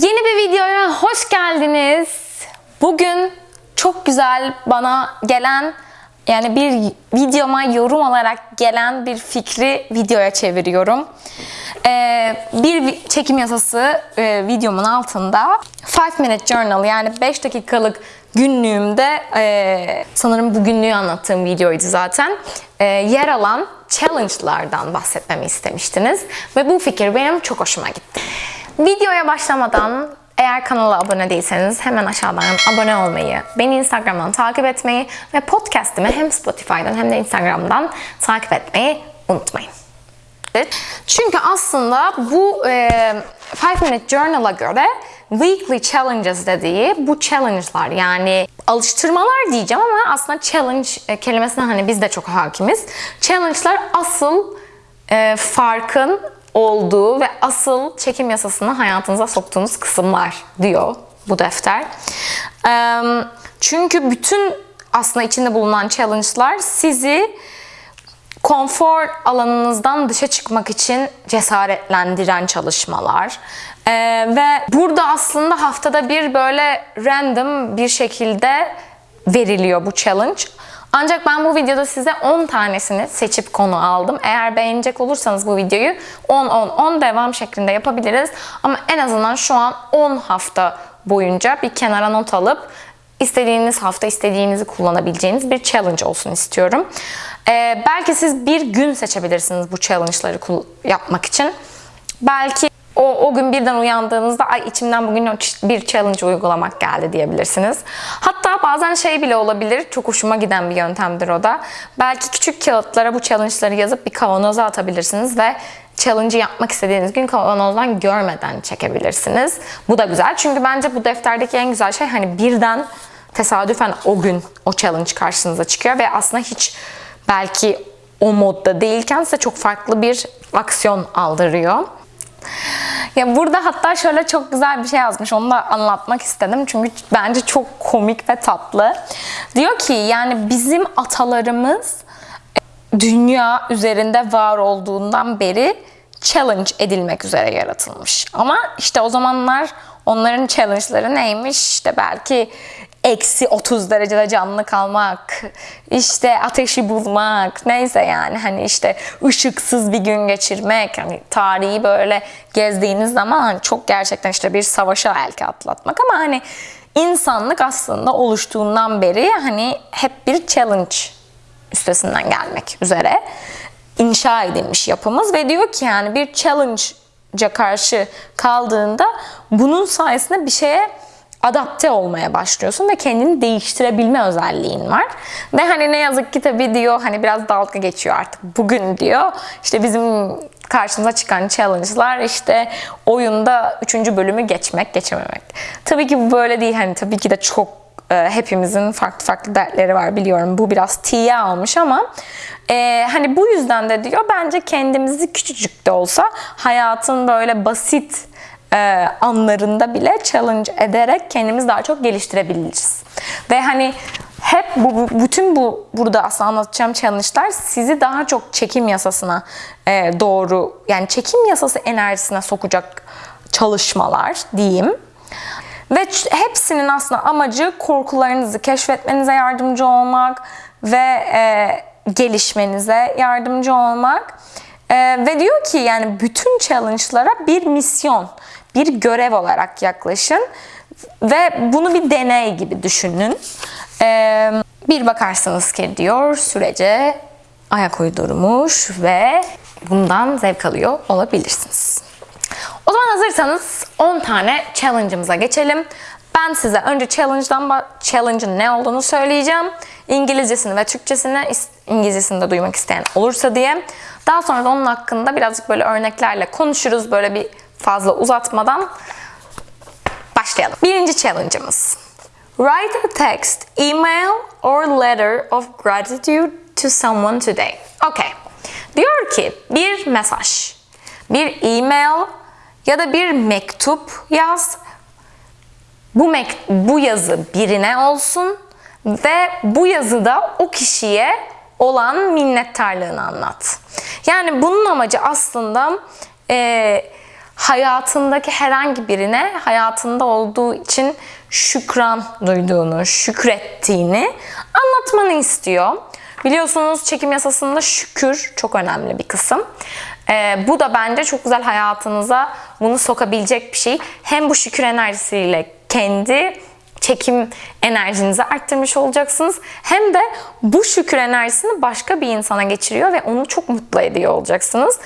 Yeni bir videoya hoş geldiniz. Bugün çok güzel bana gelen yani bir videoma yorum olarak gelen bir fikri videoya çeviriyorum. Ee, bir çekim yasası e, videomun altında 5 minute journal yani 5 dakikalık günlüğümde e, sanırım bu günlüğü anlattığım videoydu zaten e, yer alan challenge'lardan bahsetmemi istemiştiniz ve bu fikir benim çok hoşuma gitti. Videoya başlamadan eğer kanala abone değilseniz hemen aşağıdan abone olmayı, beni Instagram'dan takip etmeyi ve podcast'imi hem Spotify'dan hem de Instagram'dan takip etmeyi unutmayın. Çünkü aslında bu 5 Minute Journal'a göre weekly challenges dediği bu challenge'lar yani alıştırmalar diyeceğim ama aslında challenge e, kelimesine hani biz de çok hakimiz. Challenge'lar asıl e, farkın olduğu ve asıl çekim yasasını hayatınıza soktuğunuz kısımlar diyor bu defter. Çünkü bütün aslında içinde bulunan challenge'lar sizi konfor alanınızdan dışa çıkmak için cesaretlendiren çalışmalar. Ve burada aslında haftada bir böyle random bir şekilde veriliyor bu challenge. Ancak ben bu videoda size 10 tanesini seçip konu aldım. Eğer beğenecek olursanız bu videoyu 10-10-10 devam şeklinde yapabiliriz. Ama en azından şu an 10 hafta boyunca bir kenara not alıp istediğiniz hafta istediğinizi kullanabileceğiniz bir challenge olsun istiyorum. Ee, belki siz bir gün seçebilirsiniz bu challenge'ları yapmak için. Belki o, o gün birden uyandığınızda ay içimden bugün bir challenge uygulamak geldi diyebilirsiniz. Hatta bazen şey bile olabilir. Çok hoşuma giden bir yöntemdir o da. Belki küçük kağıtlara bu challenge'ları yazıp bir kavanoza atabilirsiniz ve challenge'ı yapmak istediğiniz gün kavanozdan görmeden çekebilirsiniz. Bu da güzel. Çünkü bence bu defterdeki en güzel şey hani birden tesadüfen o gün o challenge karşınıza çıkıyor ve aslında hiç belki o modda değilken size çok farklı bir aksiyon aldırıyor. Ya burada hatta şöyle çok güzel bir şey yazmış. Onu da anlatmak istedim. Çünkü bence çok komik ve tatlı. Diyor ki yani bizim atalarımız dünya üzerinde var olduğundan beri challenge edilmek üzere yaratılmış. Ama işte o zamanlar onların challenge'ları neymiş? İşte belki eksi 30 derecede canlı kalmak, işte ateşi bulmak, neyse yani hani işte ışıksız bir gün geçirmek, hani tarihi böyle gezdiğiniz zaman hani çok gerçekten işte bir savaşa elki atlatmak. Ama hani insanlık aslında oluştuğundan beri hani hep bir challenge üstesinden gelmek üzere inşa edilmiş yapımız ve diyor ki yani bir challenge'a karşı kaldığında bunun sayesinde bir şeye adapte olmaya başlıyorsun ve kendini değiştirebilme özelliğin var. Ve hani ne yazık ki tabii diyor hani biraz dalga geçiyor artık bugün diyor. İşte bizim karşımıza çıkan challenge'lar işte oyunda 3. bölümü geçmek, geçememek. Tabii ki bu böyle değil. Hani tabii ki de çok e, hepimizin farklı farklı dertleri var biliyorum. Bu biraz tiye almış ama e, hani bu yüzden de diyor bence kendimizi küçücük de olsa hayatın böyle basit e, anlarında bile challenge ederek kendimizi daha çok geliştirebiliriz. Ve hani hep bu, bütün bu burada aslında anlatacağım challenge'lar sizi daha çok çekim yasasına e, doğru yani çekim yasası enerjisine sokacak çalışmalar diyeyim. Ve hepsinin aslında amacı korkularınızı keşfetmenize yardımcı olmak ve e, gelişmenize yardımcı olmak. E, ve diyor ki yani bütün challenge'lara bir misyon, bir görev olarak yaklaşın ve bunu bir deney gibi düşünün. E, bir bakarsınız ki diyor sürece ayak uydurmuş ve bundan zevk alıyor olabilirsiniz. O zaman hazırsanız 10 tane challenge'ımıza geçelim. Ben size önce challenge'dan challenge'ın ne olduğunu söyleyeceğim. İngilizcesini ve Türkçesini İngilizcesini de duymak isteyen olursa diye. Daha sonra da onun hakkında birazcık böyle örneklerle konuşuruz böyle bir fazla uzatmadan. Başlayalım. Birinci challenge'ımız. Write a text, email or letter of gratitude to someone today. Okay. Diyor ki bir mesaj, bir email ya da bir mektup yaz. Bu mek bu yazı birine olsun ve bu yazıda o kişiye olan minnettarlığını anlat. Yani bunun amacı aslında eee hayatındaki herhangi birine hayatında olduğu için şükran duyduğunu, şükrettiğini anlatmanı istiyor. Biliyorsunuz çekim yasasında şükür çok önemli bir kısım. Ee, bu da bence çok güzel hayatınıza bunu sokabilecek bir şey. Hem bu şükür enerjisiyle kendi çekim enerjinizi arttırmış olacaksınız. Hem de bu şükür enerjisini başka bir insana geçiriyor ve onu çok mutlu ediyor olacaksınız.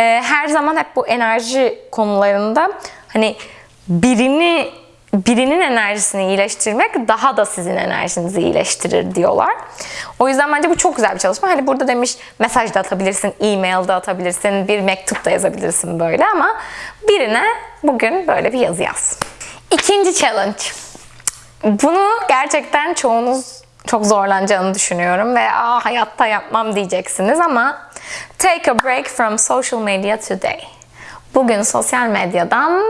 Ee, her zaman hep bu enerji konularında hani birini birinin enerjisini iyileştirmek daha da sizin enerjinizi iyileştirir diyorlar. O yüzden bence bu çok güzel bir çalışma. Hani burada demiş mesaj da atabilirsin, e-mail de atabilirsin, bir mektup da yazabilirsin böyle ama birine bugün böyle bir yazı yaz. İkinci challenge. Bunu gerçekten çoğunuz çok zorlanacağını düşünüyorum ve Aa, hayatta yapmam diyeceksiniz ama take a break from social media today. Bugün sosyal medyadan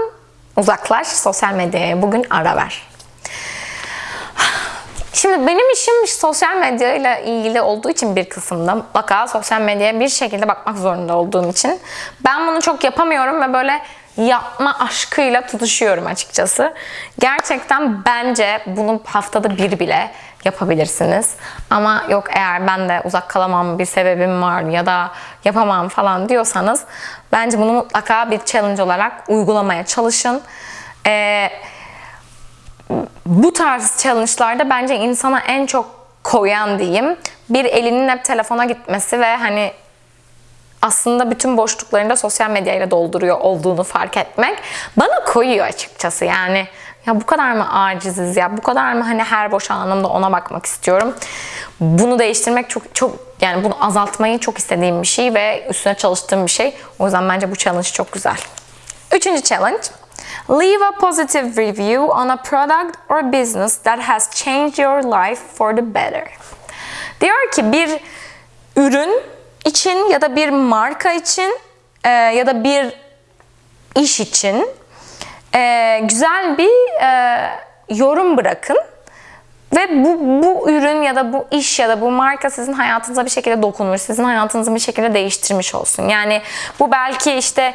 uzaklaş, sosyal medyaya bugün ara ver. Şimdi benim işim sosyal medya ile ilgili olduğu için bir kısımda mutlaka sosyal medyaya bir şekilde bakmak zorunda olduğum için ben bunu çok yapamıyorum ve böyle yapma aşkıyla tutuşuyorum açıkçası. Gerçekten bence bunu haftada bir bile yapabilirsiniz. Ama yok eğer ben de uzak kalamam bir sebebim var ya da yapamam falan diyorsanız bence bunu mutlaka bir challenge olarak uygulamaya çalışın. Ee, bu tarz challenge'larda bence insana en çok koyan diyeyim bir elinin hep telefona gitmesi ve hani aslında bütün boşluklarında sosyal medyayla dolduruyor olduğunu fark etmek bana koyuyor açıkçası. Yani ya bu kadar mı aciziz ya? Bu kadar mı hani her boş anımda ona bakmak istiyorum? Bunu değiştirmek çok çok yani bunu azaltmayı çok istediğim bir şey ve üstüne çalıştığım bir şey. O yüzden bence bu challenge çok güzel. Üçüncü challenge Leave a positive review on a product or business that has changed your life for the better. Diyor ki bir ürün için ya da bir marka için e, ya da bir iş için e, güzel bir e, yorum bırakın ve bu, bu ürün ya da bu iş ya da bu marka sizin hayatınıza bir şekilde dokunmuş, sizin hayatınızı bir şekilde değiştirmiş olsun. Yani bu belki işte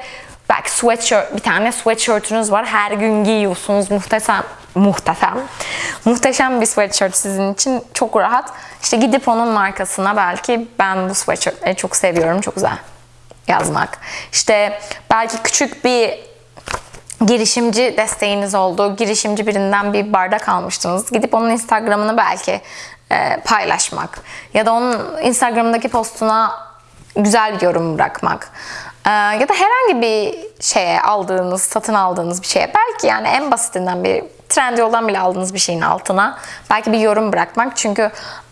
belki sweatshirt, bir tane sweatshirtünüz var. Her gün giyiyorsunuz. Muhteşem, muhteşem. Muhteşem bir sweatshirt sizin için. Çok rahat. İşte gidip onun markasına belki ben bu sweatshirtleri çok seviyorum. Çok güzel yazmak. İşte belki küçük bir girişimci desteğiniz oldu. Girişimci birinden bir bardak almıştınız. Gidip onun Instagram'ını belki e, paylaşmak. Ya da onun Instagram'daki postuna güzel bir yorum bırakmak. Ee, ya da herhangi bir şeye aldığınız, satın aldığınız bir şeye belki yani en basitinden bir Trendyol'dan bile aldığınız bir şeyin altına belki bir yorum bırakmak. Çünkü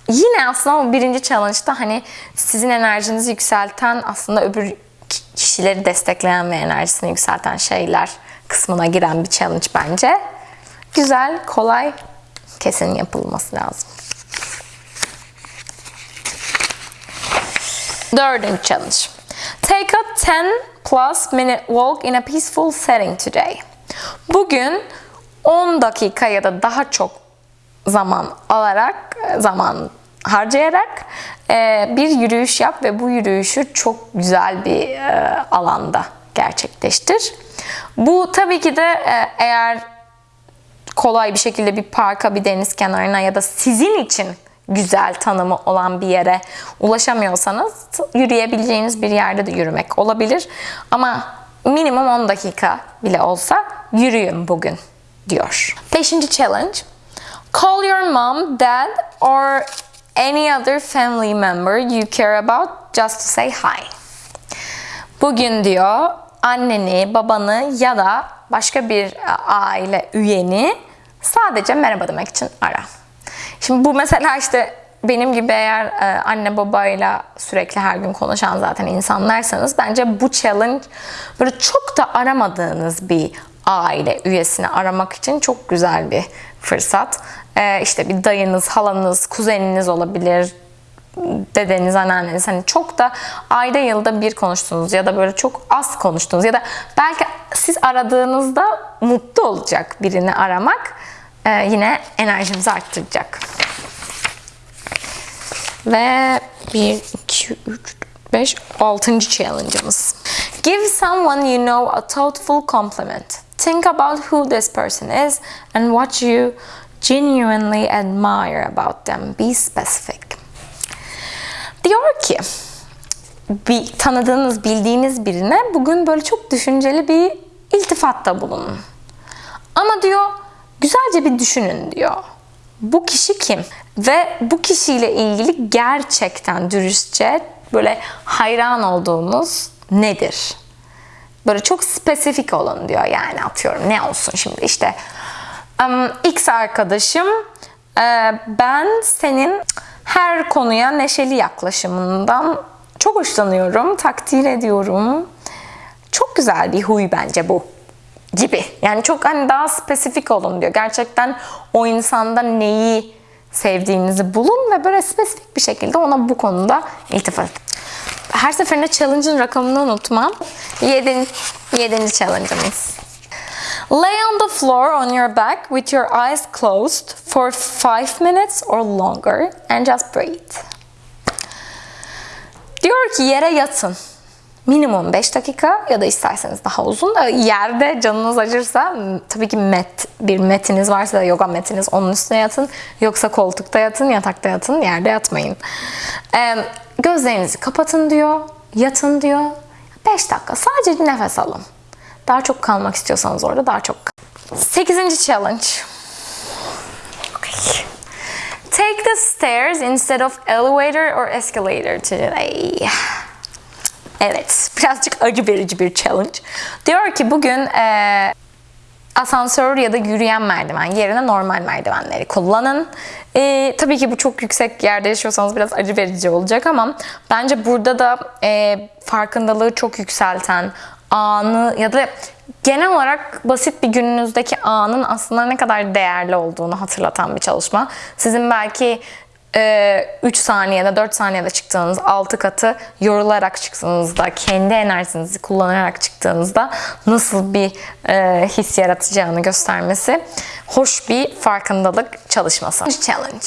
yine aslında o birinci challenge'da hani sizin enerjinizi yükselten aslında öbür kişileri destekleyen ve enerjisini yükselten şeyler kısmına giren bir challenge bence. Güzel, kolay, kesin yapılması lazım. Dördüncü challenge. Take a 10 plus minute walk in a peaceful setting today. Bugün 10 dakika ya da daha çok zaman alarak, zaman harcayarak e, bir yürüyüş yap ve bu yürüyüşü çok güzel bir e, alanda gerçekleştir. Bu tabii ki de e, eğer kolay bir şekilde bir parka, bir deniz kenarına ya da sizin için güzel tanımı olan bir yere ulaşamıyorsanız yürüyebileceğiniz bir yerde de yürümek olabilir. Ama minimum 10 dakika bile olsa yürüyün bugün diyor. Beşinci challenge. Call your mom, dad or any other family member you care about just to say hi. Bugün diyor anneni, babanı ya da başka bir aile üyeni sadece merhaba demek için ara. Şimdi bu mesela işte benim gibi eğer e, anne babayla sürekli her gün konuşan zaten insanlarsanız bence bu challenge böyle çok da aramadığınız bir aile üyesini aramak için çok güzel bir fırsat. E, işte bir dayınız, halanız, kuzeniniz olabilir, dedeniz, anneanneniz hani çok da ayda yılda bir konuştunuz ya da böyle çok az konuştunuz ya da belki siz aradığınızda mutlu olacak birini aramak e, yine enerjinizi arttıracak. Ve 1, 2, 3, 5, 6. challenge'ımız. Give someone you know a thoughtful compliment. Think about who this person is and what you genuinely admire about them. Be specific. Diyor ki bir tanıdığınız, bildiğiniz birine bugün böyle çok düşünceli bir iltifatta bulunun. Ama diyor güzelce bir düşünün diyor. Bu kişi kim? Ve bu kişiyle ilgili gerçekten dürüstçe böyle hayran olduğunuz nedir? Böyle çok spesifik olun diyor yani atıyorum ne olsun şimdi işte X arkadaşım e, ben senin her konuya neşeli yaklaşımından çok hoşlanıyorum, takdir ediyorum. Çok güzel bir huy bence bu gibi. Yani çok hani daha spesifik olun diyor. Gerçekten o insanda neyi sevdiğinizi bulun ve böyle spesifik bir şekilde ona bu konuda iltifat edin. Her seferinde challenge'ın rakamını unutmam. 7. 7. challenge'ımız. Lay on the floor on your back with your eyes closed for 5 minutes or longer and just breathe. Diyor ki yere yatın. Minimum 5 dakika ya da isterseniz daha uzun da yerde canınız acırsa tabii ki met bir metiniz varsa da yoga metiniz onun üstüne yatın. Yoksa koltukta yatın, yatakta yatın, yerde yatmayın. Ee, gözlerinizi kapatın diyor, yatın diyor. 5 dakika sadece nefes alın. Daha çok kalmak istiyorsanız orada daha çok. 8. challenge. Okay. Take the stairs instead of elevator or escalator today. Evet, birazcık acı verici bir challenge. Diyor ki bugün e, asansör ya da yürüyen merdiven yerine normal merdivenleri kullanın. E, tabii ki bu çok yüksek yerde yaşıyorsanız biraz acı verici olacak ama bence burada da e, farkındalığı çok yükselten anı ya da genel olarak basit bir gününüzdeki anın aslında ne kadar değerli olduğunu hatırlatan bir çalışma. Sizin belki 3 saniyede 4 saniyede çıktığınız 6 katı yorularak çıktığınızda kendi enerjinizi kullanarak çıktığınızda nasıl bir e, his yaratacağını göstermesi hoş bir farkındalık çalışması. Challenge.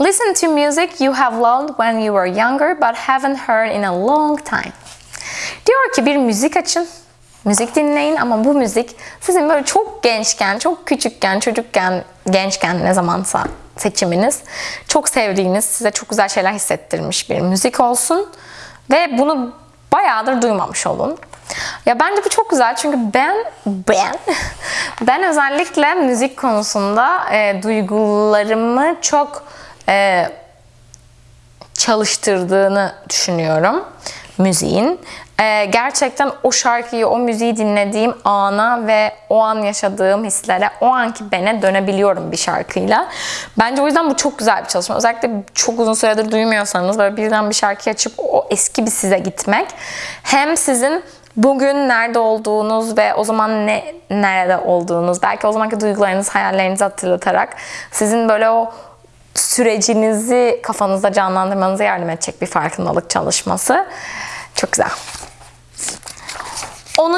Listen to music you have loved when you were younger but haven't heard in a long time. Diyor ki bir müzik açın. Müzik dinleyin ama bu müzik sizin böyle çok gençken, çok küçükken, çocukken, gençken ne zamansa seçiminiz çok sevdiğiniz, size çok güzel şeyler hissettirmiş bir müzik olsun ve bunu bayağıdır duymamış olun. Ya bence bu çok güzel çünkü ben ben ben özellikle müzik konusunda e, duygularımı çok e, çalıştırdığını düşünüyorum müziğin. Ee, gerçekten o şarkıyı, o müziği dinlediğim ana ve o an yaşadığım hislere, o anki bene dönebiliyorum bir şarkıyla. Bence o yüzden bu çok güzel bir çalışma. Özellikle çok uzun süredir duymuyorsanız böyle birden bir şarkı açıp o eski bir size gitmek. Hem sizin bugün nerede olduğunuz ve o zaman ne nerede olduğunuz, belki o zamanki duygularınız, hayallerinizi hatırlatarak sizin böyle o sürecinizi kafanızda canlandırmanıza yardım edecek bir farkındalık çalışması. Çok güzel. 10.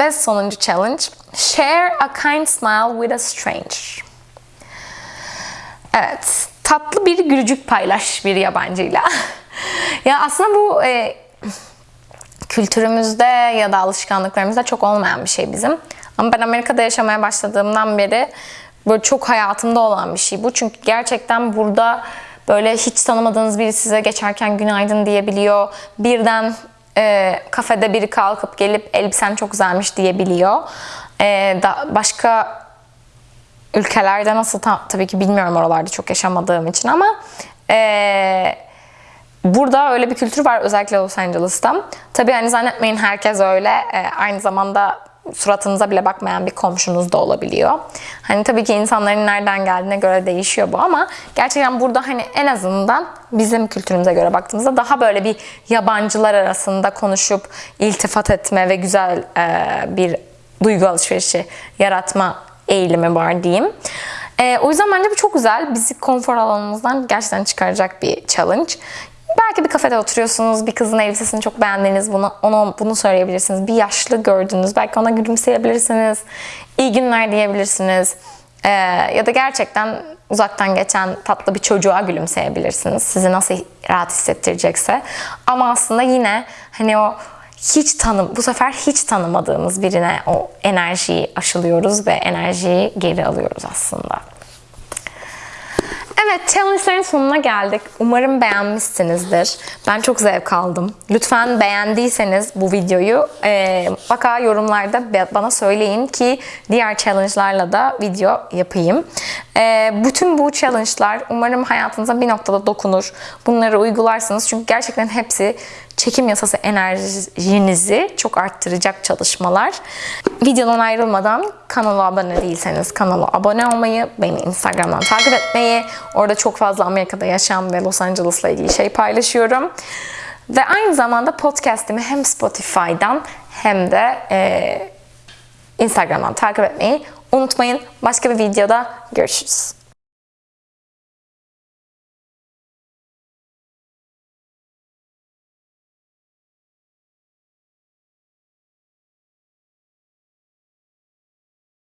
ve sonuncu challenge. Share a kind smile with a stranger. Evet. Tatlı bir gülücük paylaş bir yabancıyla. ya aslında bu e, kültürümüzde ya da alışkanlıklarımızda çok olmayan bir şey bizim. Ama ben Amerika'da yaşamaya başladığımdan beri böyle çok hayatımda olan bir şey bu. Çünkü gerçekten burada böyle hiç tanımadığınız biri size geçerken günaydın diyebiliyor. Birden e, kafede biri kalkıp gelip elbisen çok güzelmiş diyebiliyor. E, da, başka ülkelerde nasıl ta, tabii ki bilmiyorum oralarda çok yaşamadığım için ama e, burada öyle bir kültür var özellikle Los Angeles'ta. Tabii hani zannetmeyin herkes öyle. E, aynı zamanda suratınıza bile bakmayan bir komşunuz da olabiliyor. Hani tabii ki insanların nereden geldiğine göre değişiyor bu ama gerçekten burada hani en azından bizim kültürümüze göre baktığımızda daha böyle bir yabancılar arasında konuşup iltifat etme ve güzel e, bir duygu alışverişi yaratma eğilimi var diyeyim. E, o yüzden bence bu çok güzel. Bizi konfor alanımızdan gerçekten çıkaracak bir challenge. Belki bir kafede oturuyorsunuz, bir kızın elbisesini çok beğendiniz, bunu, ona bunu söyleyebilirsiniz. Bir yaşlı gördünüz, belki ona gülümseyebilirsiniz. İyi günler diyebilirsiniz. Ee, ya da gerçekten uzaktan geçen tatlı bir çocuğa gülümseyebilirsiniz. Sizi nasıl rahat hissettirecekse. Ama aslında yine hani o hiç tanım bu sefer hiç tanımadığımız birine o enerjiyi aşılıyoruz ve enerjiyi geri alıyoruz aslında. Evet, challenge'ların sonuna geldik. Umarım beğenmişsinizdir. Ben çok zevk aldım. Lütfen beğendiyseniz bu videoyu e, mutlaka yorumlarda bana söyleyin ki diğer challenge'larla da video yapayım. E, bütün bu challenge'lar umarım hayatınıza bir noktada dokunur. Bunları uygularsınız çünkü gerçekten hepsi çekim yasası enerjinizi çok arttıracak çalışmalar. Videodan ayrılmadan kanala abone değilseniz kanala abone olmayı, beni Instagram'dan takip etmeyi, orada çok fazla Amerika'da yaşam ve Los Angeles'la ilgili şey paylaşıyorum. Ve aynı zamanda podcast'imi hem Spotify'dan hem de e, Instagram'dan takip etmeyi unutmayın. Başka bir videoda görüşürüz.